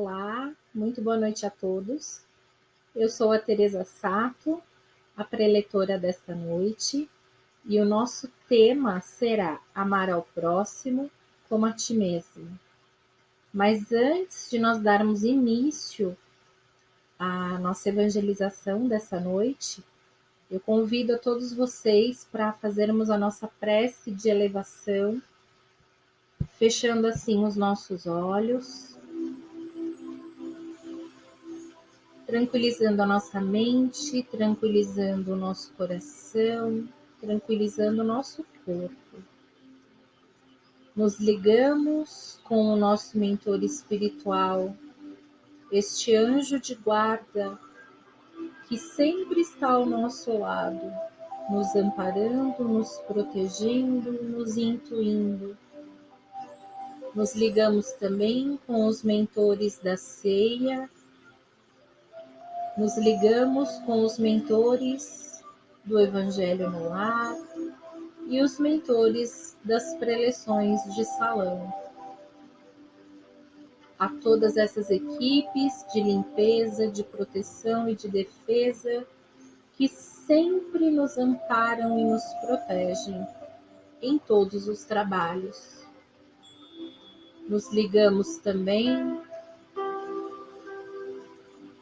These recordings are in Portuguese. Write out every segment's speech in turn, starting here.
Olá, muito boa noite a todos. Eu sou a Teresa Sato, a preletora desta noite, e o nosso tema será Amar ao próximo como a ti mesmo. Mas antes de nós darmos início à nossa evangelização dessa noite, eu convido a todos vocês para fazermos a nossa prece de elevação, fechando assim os nossos olhos, tranquilizando a nossa mente, tranquilizando o nosso coração, tranquilizando o nosso corpo. Nos ligamos com o nosso mentor espiritual, este anjo de guarda que sempre está ao nosso lado, nos amparando, nos protegendo, nos intuindo. Nos ligamos também com os mentores da ceia, nos ligamos com os mentores do Evangelho no Lar e os mentores das preleções de salão a todas essas equipes de limpeza, de proteção e de defesa que sempre nos amparam e nos protegem em todos os trabalhos. Nos ligamos também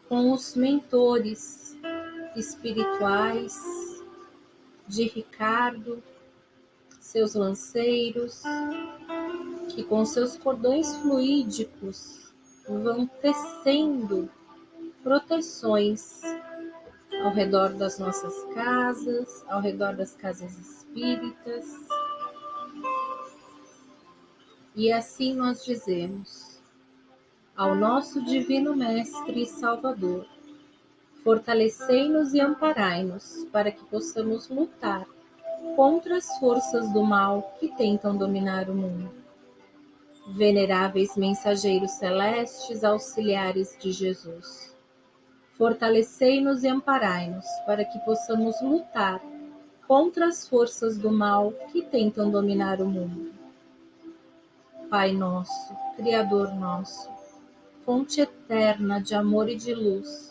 com os mentores espirituais de Ricardo, seus lanceiros, que com seus cordões fluídicos vão tecendo proteções ao redor das nossas casas, ao redor das casas espíritas. E assim nós dizemos ao nosso Divino Mestre e Salvador: fortalecei-nos e amparai-nos para que possamos lutar contra as forças do mal que tentam dominar o mundo veneráveis mensageiros celestes, auxiliares de Jesus. Fortalecei-nos e amparai-nos, para que possamos lutar contra as forças do mal que tentam dominar o mundo. Pai nosso, Criador nosso, fonte eterna de amor e de luz,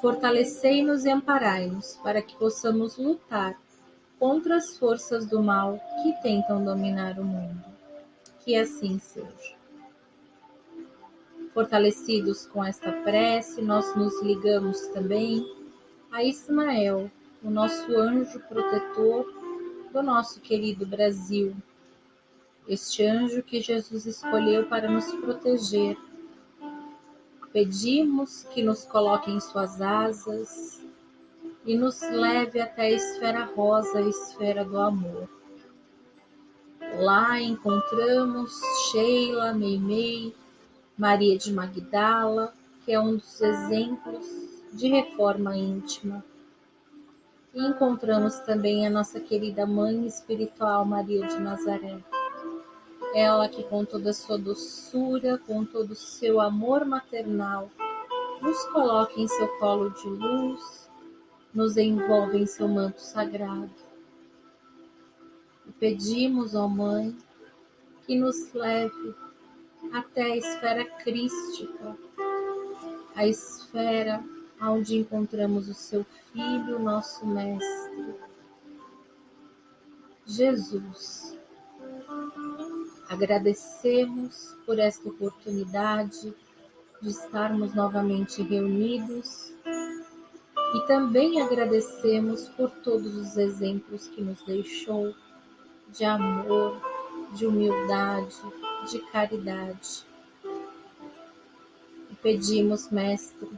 fortalecei-nos e amparai-nos, para que possamos lutar contra as forças do mal que tentam dominar o mundo que assim seja. Fortalecidos com esta prece, nós nos ligamos também a Ismael, o nosso anjo protetor do nosso querido Brasil. Este anjo que Jesus escolheu para nos proteger. Pedimos que nos coloque em suas asas e nos leve até a esfera rosa, a esfera do amor. Lá encontramos Sheila, Meimei, Maria de Magdala, que é um dos exemplos de reforma íntima. E encontramos também a nossa querida mãe espiritual Maria de Nazaré. Ela que com toda a sua doçura, com todo o seu amor maternal, nos coloca em seu colo de luz, nos envolve em seu manto sagrado e pedimos, ó Mãe, que nos leve até a esfera crística, a esfera onde encontramos o seu Filho, nosso Mestre, Jesus. Agradecemos por esta oportunidade de estarmos novamente reunidos e também agradecemos por todos os exemplos que nos deixou de amor, de humildade, de caridade. E pedimos, Mestre,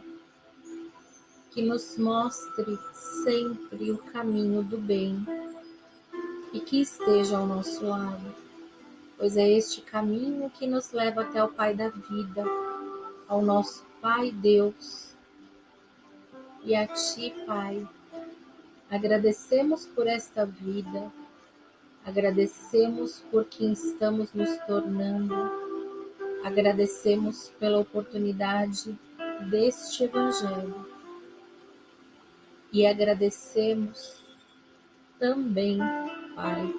que nos mostre sempre o caminho do bem e que esteja ao nosso lado, pois é este caminho que nos leva até o Pai da vida, ao nosso Pai Deus. E a Ti, Pai, agradecemos por esta vida Agradecemos por quem estamos nos tornando, agradecemos pela oportunidade deste Evangelho e agradecemos também, Pai,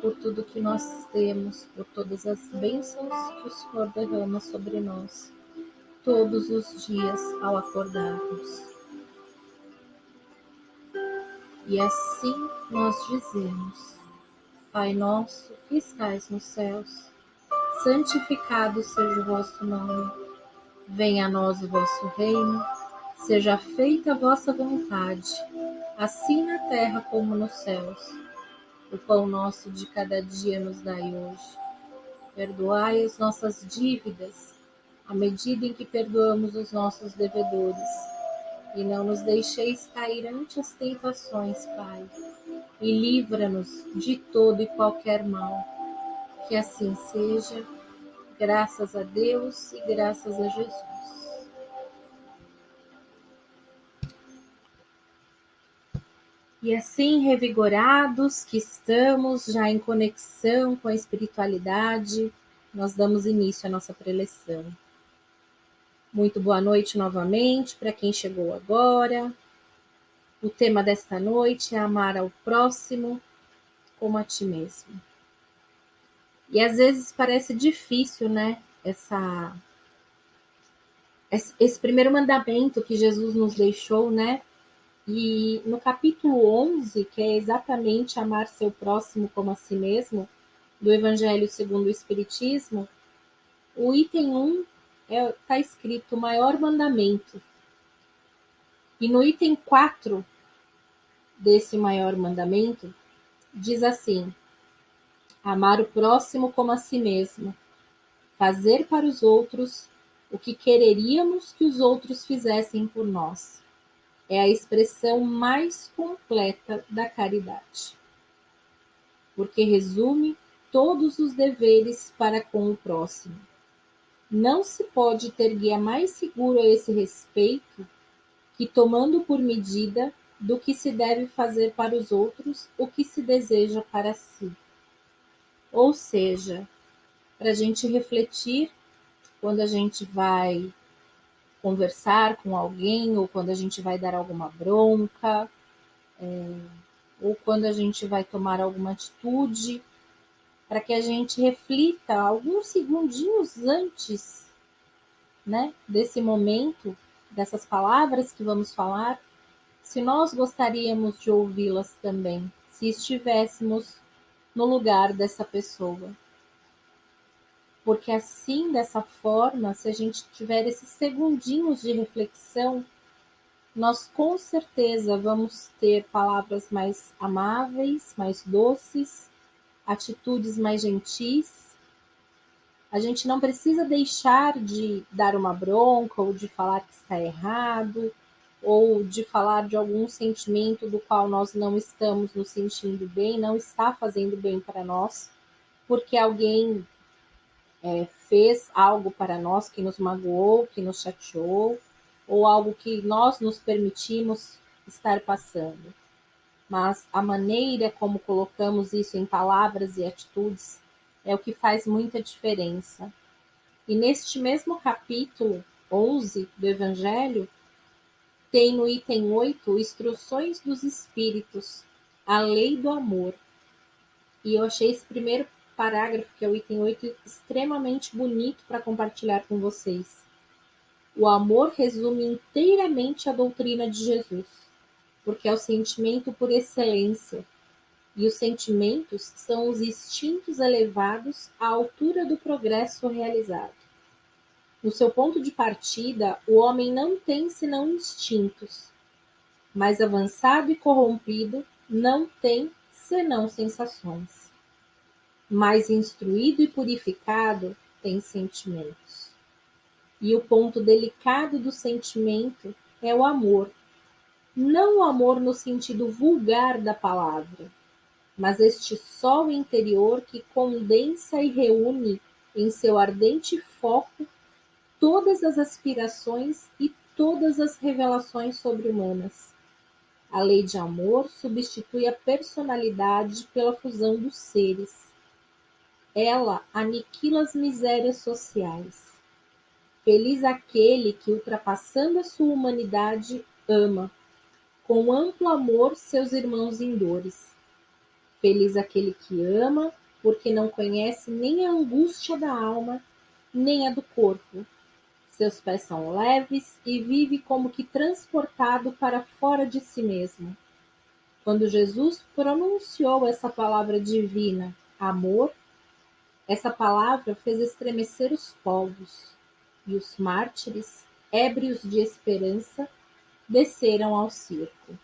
por tudo que nós temos, por todas as bênçãos que o Senhor derrama sobre nós, todos os dias ao acordarmos. E assim nós dizemos: Pai nosso que estais nos céus, santificado seja o vosso nome. Venha a nós o vosso reino, seja feita a vossa vontade, assim na terra como nos céus. O pão nosso de cada dia nos dai hoje. Perdoai as nossas dívidas, à medida em que perdoamos os nossos devedores. E não nos deixeis cair ante as tentações, Pai, e livra-nos de todo e qualquer mal. Que assim seja, graças a Deus e graças a Jesus. E assim, revigorados que estamos já em conexão com a espiritualidade, nós damos início à nossa preleção. Muito boa noite novamente para quem chegou agora. O tema desta noite é amar ao próximo como a ti mesmo. E às vezes parece difícil, né? Essa esse primeiro mandamento que Jesus nos deixou, né? E no capítulo 11, que é exatamente amar seu próximo como a si mesmo, do Evangelho segundo o Espiritismo, o item 1 está é, tá escrito o maior mandamento. E no item 4 desse maior mandamento, diz assim: amar o próximo como a si mesmo, fazer para os outros o que quereríamos que os outros fizessem por nós é a expressão mais completa da caridade, porque resume todos os deveres para com o próximo. Não se pode ter guia mais seguro a esse respeito que tomando por medida do que se deve fazer para os outros o que se deseja para si. Ou seja, para a gente refletir quando a gente vai conversar com alguém, ou quando a gente vai dar alguma bronca, é, ou quando a gente vai tomar alguma atitude, para que a gente reflita alguns segundinhos antes né, desse momento, dessas palavras que vamos falar, se nós gostaríamos de ouvi-las também, se estivéssemos no lugar dessa pessoa porque assim, dessa forma, se a gente tiver esses segundinhos de reflexão, nós com certeza vamos ter palavras mais amáveis, mais doces, atitudes mais gentis. A gente não precisa deixar de dar uma bronca ou de falar que está errado ou de falar de algum sentimento do qual nós não estamos nos sentindo bem, não está fazendo bem para nós, porque alguém é, fez algo para nós que nos magoou, que nos chateou, ou algo que nós nos permitimos estar passando. Mas a maneira como colocamos isso em palavras e atitudes é o que faz muita diferença. E neste mesmo capítulo 11 do Evangelho, tem no item 8 instruções dos espíritos, a lei do amor. E eu achei esse primeiro parágrafo, que é o item 8, extremamente bonito para compartilhar com vocês. O amor resume inteiramente a doutrina de Jesus, porque é o sentimento por excelência, e os sentimentos são os instintos elevados à altura do progresso realizado. No seu ponto de partida, o homem não tem senão instintos, mas avançado e corrompido não tem senão sensações mais instruído e purificado tem sentimentos. E o ponto delicado do sentimento é o amor. Não o amor no sentido vulgar da palavra, mas este sol interior que condensa e reúne em seu ardente foco todas as aspirações e todas as revelações sobre-humanas. A lei de amor substitui a personalidade pela fusão dos seres ela aniquila as misérias sociais. Feliz aquele que, ultrapassando a sua humanidade, ama, com amplo amor, seus irmãos em dores. Feliz aquele que ama, porque não conhece nem a angústia da alma, nem a do corpo. Seus pés são leves e vive como que transportado para fora de si mesmo. Quando Jesus pronunciou essa palavra divina, amor, essa palavra fez estremecer os povos, e os mártires, ébrios de esperança, desceram ao circo.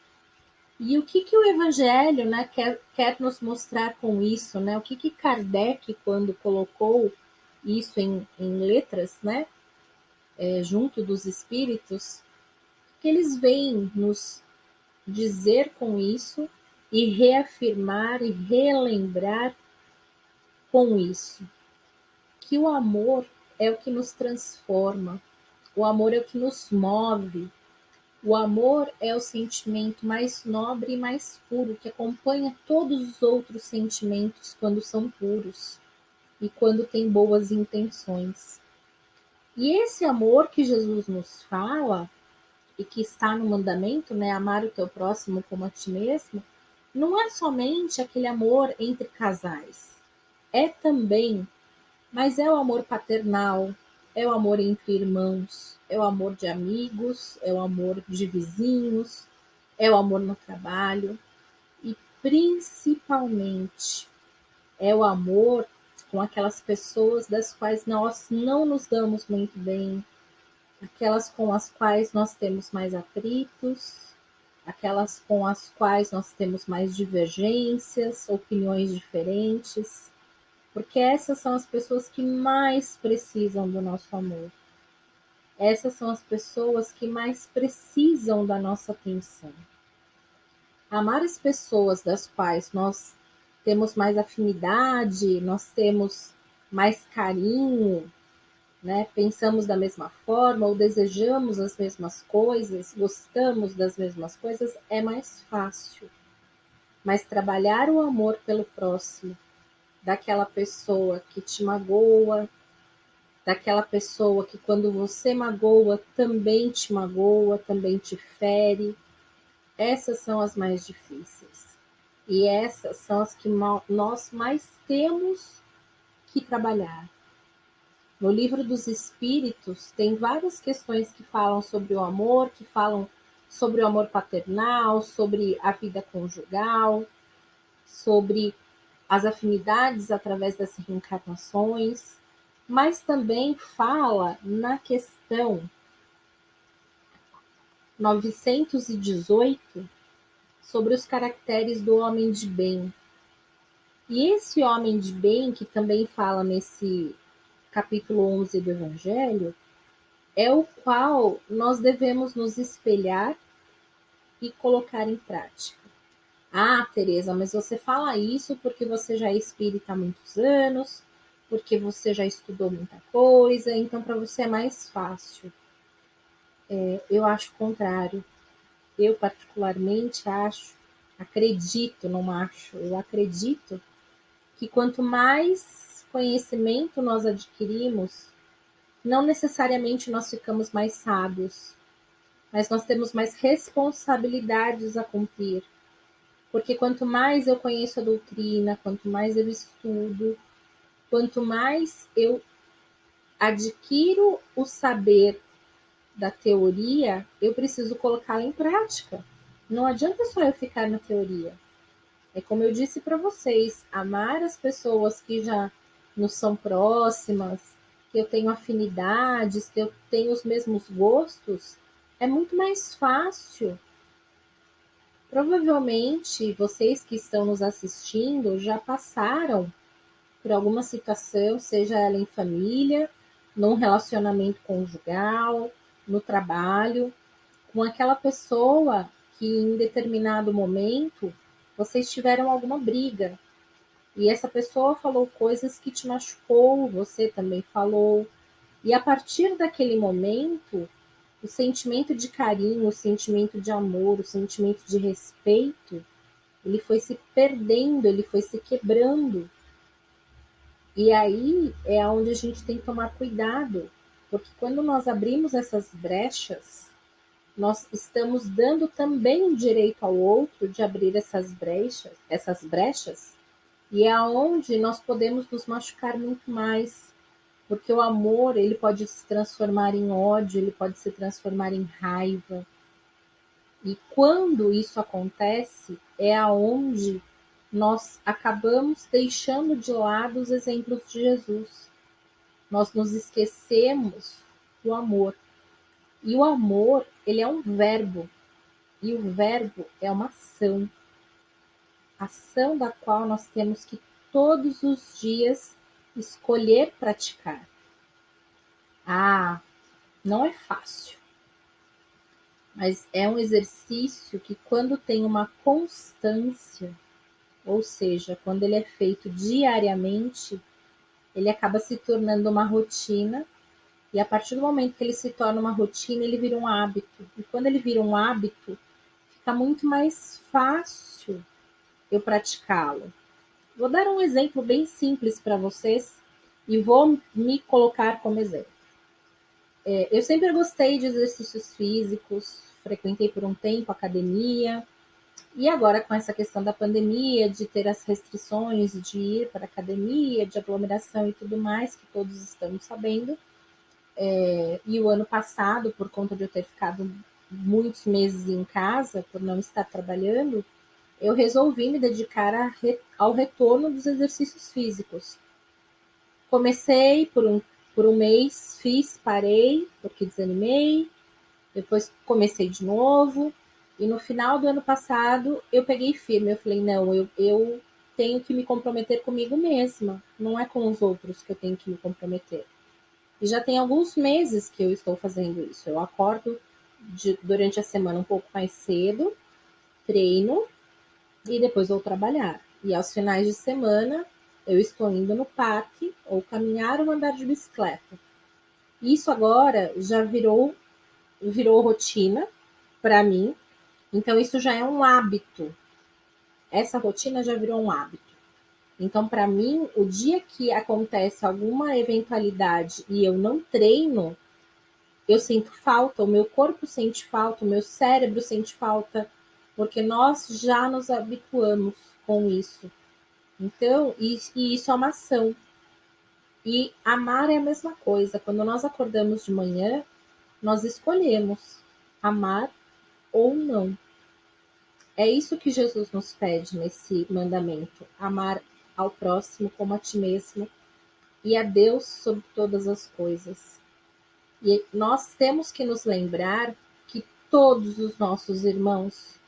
E o que, que o Evangelho né, quer, quer nos mostrar com isso? Né? O que, que Kardec, quando colocou isso em, em letras, né, é, junto dos espíritos, que eles vêm nos dizer com isso e reafirmar e relembrar com isso que o amor é o que nos transforma, o amor é o que nos move, o amor é o sentimento mais nobre e mais puro que acompanha todos os outros sentimentos quando são puros e quando tem boas intenções. E esse amor que Jesus nos fala e que está no mandamento, né, amar o teu próximo como a ti mesmo, não é somente aquele amor entre casais. É também, mas é o amor paternal, é o amor entre irmãos, é o amor de amigos, é o amor de vizinhos, é o amor no trabalho e principalmente é o amor com aquelas pessoas das quais nós não nos damos muito bem, aquelas com as quais nós temos mais atritos, aquelas com as quais nós temos mais divergências, opiniões diferentes porque essas são as pessoas que mais precisam do nosso amor. Essas são as pessoas que mais precisam da nossa atenção. Amar as pessoas das quais nós temos mais afinidade, nós temos mais carinho, né? Pensamos da mesma forma ou desejamos as mesmas coisas, gostamos das mesmas coisas, é mais fácil. Mas trabalhar o amor pelo próximo, daquela pessoa que te magoa, daquela pessoa que quando você magoa também te magoa, também te fere. Essas são as mais difíceis. E essas são as que nós mais temos que trabalhar. No livro dos Espíritos, tem várias questões que falam sobre o amor, que falam sobre o amor paternal, sobre a vida conjugal, sobre as afinidades através das reencarnações, mas também fala na questão 918 sobre os caracteres do homem de bem. E esse homem de bem, que também fala nesse capítulo 11 do Evangelho, é o qual nós devemos nos espelhar e colocar em prática. Ah, Tereza, mas você fala isso porque você já é espírita há muitos anos, porque você já estudou muita coisa, então para você é mais fácil. É, eu acho o contrário. Eu particularmente acho, acredito, não acho, eu acredito que quanto mais conhecimento nós adquirimos, não necessariamente nós ficamos mais sábios, mas nós temos mais responsabilidades a cumprir porque quanto mais eu conheço a doutrina, quanto mais eu estudo, quanto mais eu adquiro o saber da teoria, eu preciso colocá-la em prática. Não adianta só eu ficar na teoria. É como eu disse para vocês, amar as pessoas que já nos são próximas, que eu tenho afinidades, que eu tenho os mesmos gostos, é muito mais fácil Provavelmente vocês que estão nos assistindo já passaram por alguma situação, seja ela em família, num relacionamento conjugal, no trabalho, com aquela pessoa que em determinado momento vocês tiveram alguma briga. E essa pessoa falou coisas que te machucou, você também falou. E a partir daquele momento, o sentimento de carinho, o sentimento de amor, o sentimento de respeito, ele foi se perdendo, ele foi se quebrando. E aí é onde a gente tem que tomar cuidado, porque quando nós abrimos essas brechas, nós estamos dando também o direito ao outro de abrir essas brechas, essas brechas, e é onde nós podemos nos machucar muito mais, Porque o amor, ele pode se transformar em ódio, ele pode se transformar em raiva. E quando isso acontece, é aonde nós acabamos deixando de lado os exemplos de Jesus. Nós nos esquecemos do amor. E o amor, ele é um verbo. E o verbo é uma ação. Ação da qual nós temos que todos os dias escolher praticar. Ah, não é fácil. Mas é um exercício que, quando tem uma constância, ou seja, quando ele é feito diariamente, ele acaba se tornando uma rotina. E a partir do momento que ele se torna uma rotina, ele vira um hábito. E quando ele vira um hábito, fica muito mais fácil eu praticá-lo. Vou dar um exemplo bem simples para vocês e vou me colocar como exemplo. É, eu sempre gostei de exercícios físicos, frequentei por um tempo academia, e agora com essa questão da pandemia, de ter as restrições de ir para academia, de aglomeração e tudo mais, que todos estamos sabendo, é, e o ano passado, por conta de eu ter ficado muitos meses em casa, por não estar trabalhando, eu resolvi me dedicar ao retorno dos exercícios físicos. Comecei por um, por um mês, fiz, parei, porque desanimei, depois comecei de novo, e no final do ano passado eu peguei firme. Eu falei: não, eu, eu tenho que me comprometer comigo mesma, não é com os outros que eu tenho que me comprometer. E já tem alguns meses que eu estou fazendo isso. Eu acordo de, durante a semana um pouco mais cedo, treino, e depois vou trabalhar. E aos finais de semana eu estou indo no parque ou caminhar ou andar de bicicleta. Isso agora já virou virou rotina para mim. Então isso já é um hábito. Essa rotina já virou um hábito. Então para mim, o dia que acontece alguma eventualidade e eu não treino, eu sinto falta, o meu corpo sente falta, o meu cérebro sente falta, porque nós já nos habituamos com isso. Então, e, e isso é uma ação. E amar é a mesma coisa. Quando nós acordamos de manhã, nós escolhemos amar ou não. É isso que Jesus nos pede nesse mandamento: amar ao próximo como a ti mesmo e a Deus sobre todas as coisas. E nós temos que nos lembrar que todos os nossos irmãos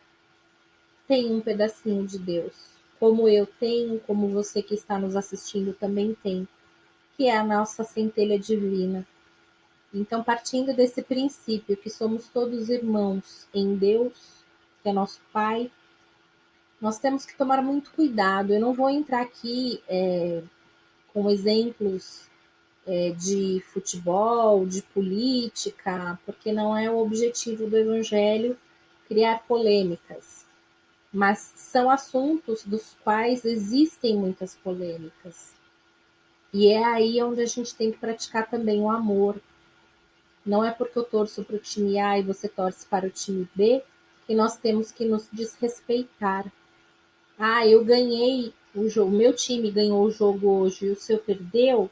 tem um pedacinho de Deus, como eu tenho, como você que está nos assistindo também tem, que é a nossa centelha divina. Então, partindo desse princípio que somos todos irmãos em Deus, que é nosso Pai, nós temos que tomar muito cuidado. Eu não vou entrar aqui é, com exemplos é, de futebol, de política, porque não é o objetivo do Evangelho criar polêmicas mas são assuntos dos quais existem muitas polêmicas. E é aí onde a gente tem que praticar também o amor. Não é porque eu torço para o time A e você torce para o time B que nós temos que nos desrespeitar. Ah, eu ganhei o jogo, meu time ganhou o jogo hoje e o seu perdeu.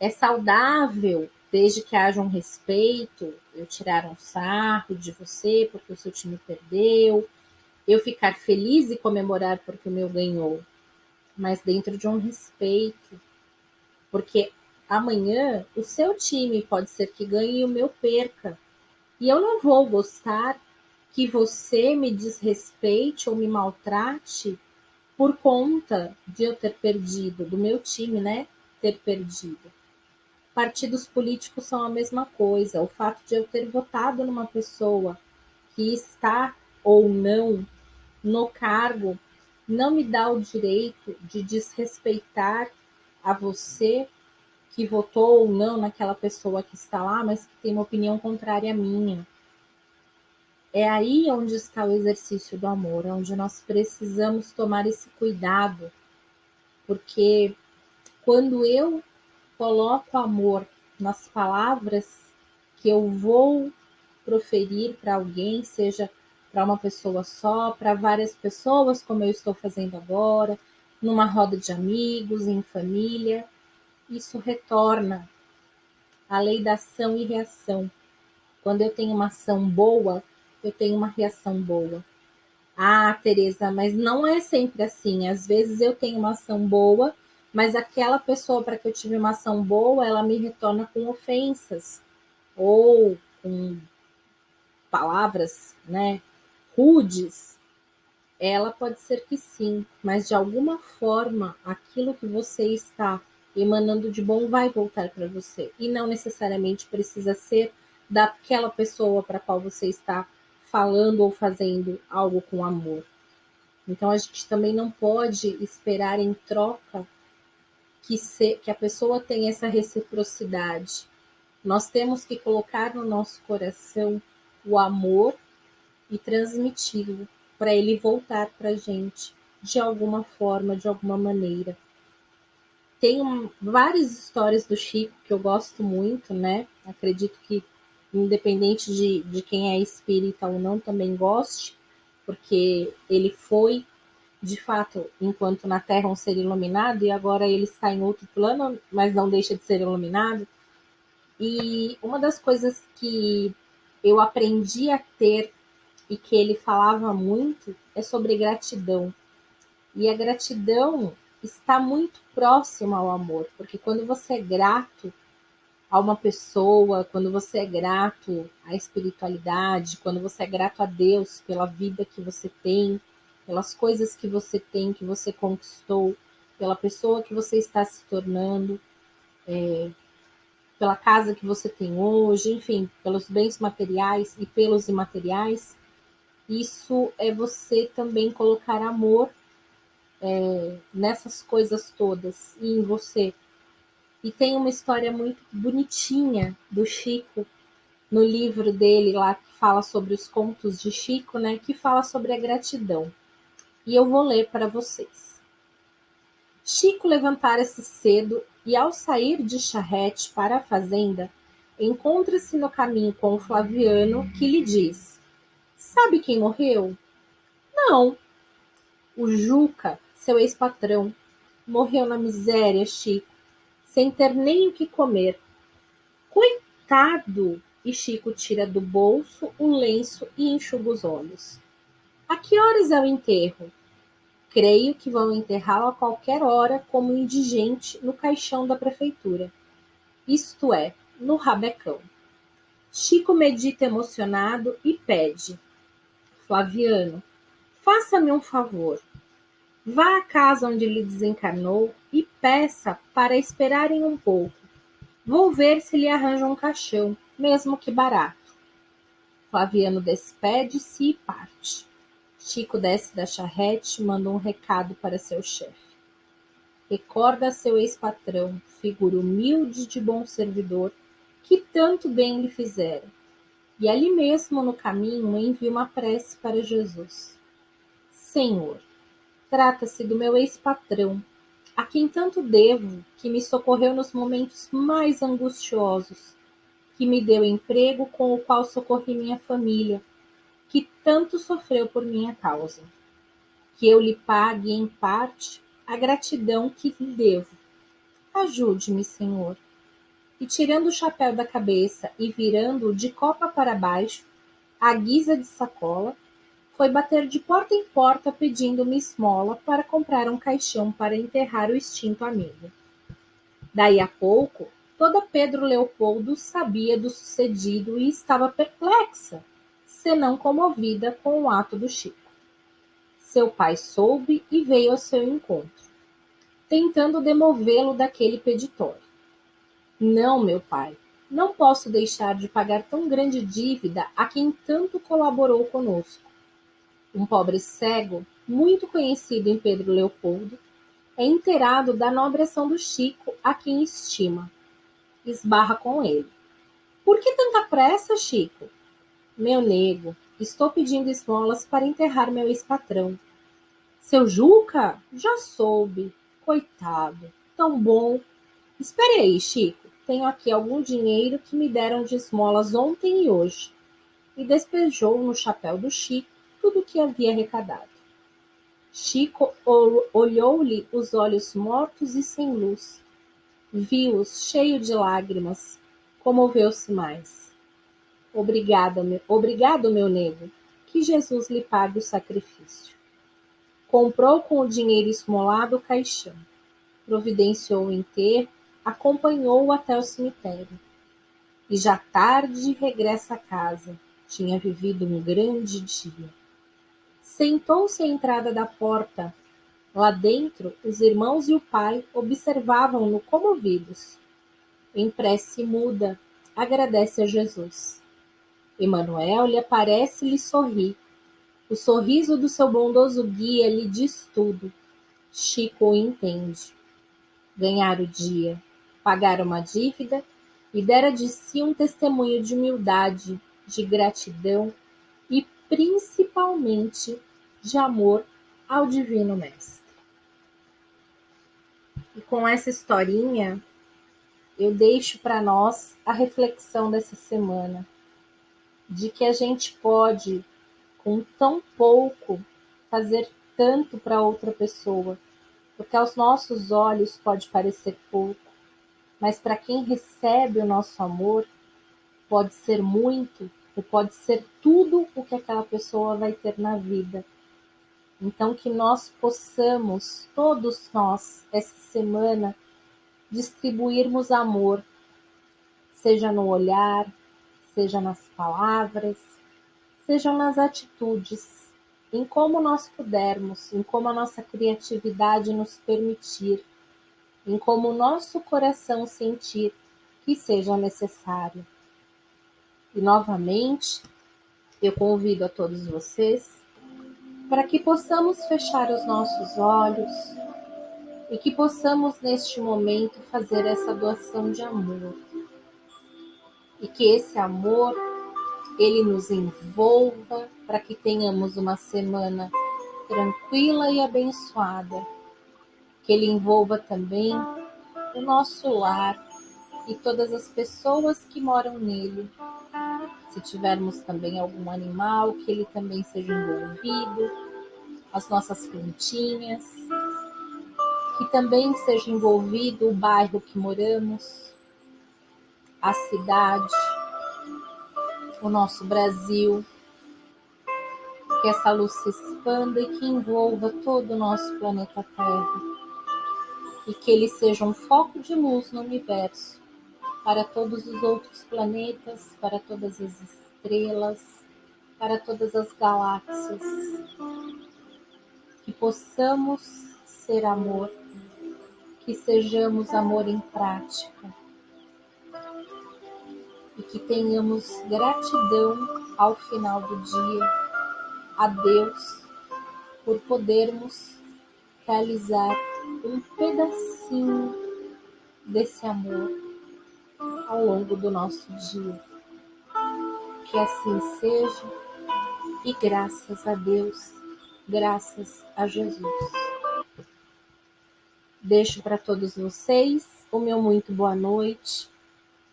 É saudável, desde que haja um respeito, eu tirar um sarro de você porque o seu time perdeu, eu ficar feliz e comemorar porque o meu ganhou, mas dentro de um respeito, porque amanhã o seu time pode ser que ganhe e o meu perca, e eu não vou gostar que você me desrespeite ou me maltrate por conta de eu ter perdido, do meu time, né, ter perdido. Partidos políticos são a mesma coisa. O fato de eu ter votado numa pessoa que está ou não no cargo não me dá o direito de desrespeitar a você que votou ou não naquela pessoa que está lá, mas que tem uma opinião contrária à minha. É aí onde está o exercício do amor, onde nós precisamos tomar esse cuidado, porque quando eu coloco amor nas palavras que eu vou proferir para alguém, seja para uma pessoa só, para várias pessoas, como eu estou fazendo agora, numa roda de amigos, em família. isso retorna. A lei da ação e reação. Quando eu tenho uma ação boa, eu tenho uma reação boa. Ah, Tereza, mas não é sempre assim. Às vezes eu tenho uma ação boa, mas aquela pessoa para que eu tive uma ação boa, ela me retorna com ofensas ou com palavras, né, rudes. Ela pode ser que sim, mas de alguma forma aquilo que você está emanando de bom vai voltar para você e não necessariamente precisa ser daquela pessoa para qual você está falando ou fazendo algo com amor. Então a gente também não pode esperar em troca que, se, que a pessoa tenha essa reciprocidade. Nós temos que colocar no nosso coração o amor e transmiti-lo para ele voltar para a gente de alguma forma, de alguma maneira. Tem um, várias histórias do Chico que eu gosto muito, né? Acredito que independente de, de quem é espírita ou não, também goste, porque ele foi, de fato, enquanto na Terra um ser iluminado, e agora ele está em outro plano, mas não deixa de ser iluminado. E uma das coisas que eu aprendi a ter e que ele falava muito é sobre gratidão. E a gratidão está muito próxima ao amor, porque quando você é grato, a uma pessoa, quando você é grato à espiritualidade, quando você é grato a Deus pela vida que você tem, pelas coisas que você tem, que você conquistou, pela pessoa que você está se tornando, é, pela casa que você tem hoje, enfim, pelos bens materiais e pelos imateriais, isso é você também colocar amor é, nessas coisas todas e em você. E tem uma história muito bonitinha do Chico no livro dele lá que fala sobre os contos de Chico, né, que fala sobre a gratidão. E eu vou ler para vocês. Chico levantara-se cedo e ao sair de charrete para a fazenda, encontra-se no caminho com o Flaviano, que lhe diz: Sabe quem morreu? Não. O Juca, seu ex-patrão, morreu na miséria, Chico sem ter nem o que comer. Coitado! E Chico tira do bolso um lenço e enxuga os olhos. A que horas é o enterro? Creio que vão enterrá-lo a qualquer hora como indigente no caixão da prefeitura. Isto é, no rabecão. Chico medita emocionado e pede: Flaviano, faça-me um favor. Vá à casa onde ele desencarnou e peça para esperarem um pouco. Vou ver se lhe arranjam um caixão, mesmo que barato. Flaviano despede-se e parte. Chico desce da charrete e manda um recado para seu chefe. Recorda seu ex-patrão, figura humilde de bom servidor, que tanto bem lhe fizera. E ali mesmo no caminho envia uma prece para Jesus. Senhor, Trata-se do meu ex-patrão, a quem tanto devo, que me socorreu nos momentos mais angustiosos, que me deu emprego com o qual socorri minha família, que tanto sofreu por minha causa. Que eu lhe pague, em parte, a gratidão que lhe devo. Ajude-me, Senhor. E tirando o chapéu da cabeça e virando-o de copa para baixo, à guisa de sacola, foi bater de porta em porta pedindo uma esmola para comprar um caixão para enterrar o extinto amigo. Daí a pouco, toda Pedro Leopoldo sabia do sucedido e estava perplexa, senão comovida com o ato do Chico. Seu pai soube e veio ao seu encontro, tentando demovê-lo daquele peditório. Não, meu pai, não posso deixar de pagar tão grande dívida a quem tanto colaborou conosco um pobre cego, muito conhecido em Pedro Leopoldo, é inteirado da nobre ação do Chico, a quem estima. Esbarra com ele. Por que tanta pressa, Chico? Meu nego, estou pedindo esmolas para enterrar meu ex-patrão. Seu Juca? Já soube. Coitado. Tão bom. Espere aí, Chico. Tenho aqui algum dinheiro que me deram de esmolas ontem e hoje. E despejou no chapéu do Chico tudo o que havia arrecadado. Chico olhou-lhe os olhos mortos e sem luz. viu-os cheio de lágrimas, comoveu-se mais. Obrigada, meu, obrigado, meu nego, que Jesus lhe pague o sacrifício. Comprou com o dinheiro esmolado o caixão, providenciou o enterro, acompanhou-o até o cemitério. E já tarde regressa a casa, tinha vivido um grande dia. Sentou-se à entrada da porta. Lá dentro, os irmãos e o pai observavam-no comovidos. Em prece muda, agradece a Jesus. Emanuel lhe aparece e lhe sorri. O sorriso do seu bondoso guia lhe diz tudo. Chico o entende. Ganhar o dia, pagar uma dívida e dera de si um testemunho de humildade, de gratidão e principalmente de amor ao Divino Mestre. E com essa historinha, eu deixo para nós a reflexão dessa semana de que a gente pode, com tão pouco, fazer tanto para outra pessoa, porque aos nossos olhos pode parecer pouco, mas para quem recebe o nosso amor, pode ser muito ou pode ser tudo o que aquela pessoa vai ter na vida. Então, que nós possamos, todos nós, essa semana, distribuirmos amor, seja no olhar, seja nas palavras, seja nas atitudes, em como nós pudermos, em como a nossa criatividade nos permitir, em como nosso coração sentir que seja necessário. E novamente, eu convido a todos vocês para que possamos fechar os nossos olhos e que possamos neste momento fazer essa doação de amor e que esse amor ele nos envolva para que tenhamos uma semana tranquila e abençoada. Que ele envolva também o nosso lar e todas as pessoas que moram nele. Se tivermos também algum animal, que ele também seja envolvido, as nossas plantinhas, que também seja envolvido o bairro que moramos, a cidade, o nosso Brasil, que essa luz se expanda e que envolva todo o nosso planeta Terra, e que ele seja um foco de luz no universo para todos os outros planetas, para todas as estrelas, para todas as galáxias. Que possamos ser amor, que sejamos amor em prática e que tenhamos gratidão ao final do dia a Deus por podermos realizar um pedacinho desse amor ao longo do nosso dia. Que assim seja e graças a Deus, graças a Jesus. Deixo para todos vocês o meu muito boa noite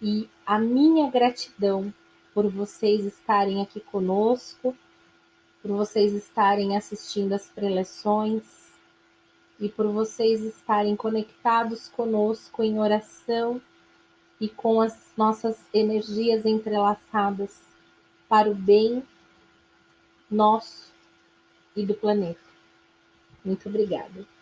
e a minha gratidão por vocês estarem aqui conosco, por vocês estarem assistindo as preleções e por vocês estarem conectados conosco em oração e com as nossas energias entrelaçadas para o bem nosso e do planeta. Muito obrigada.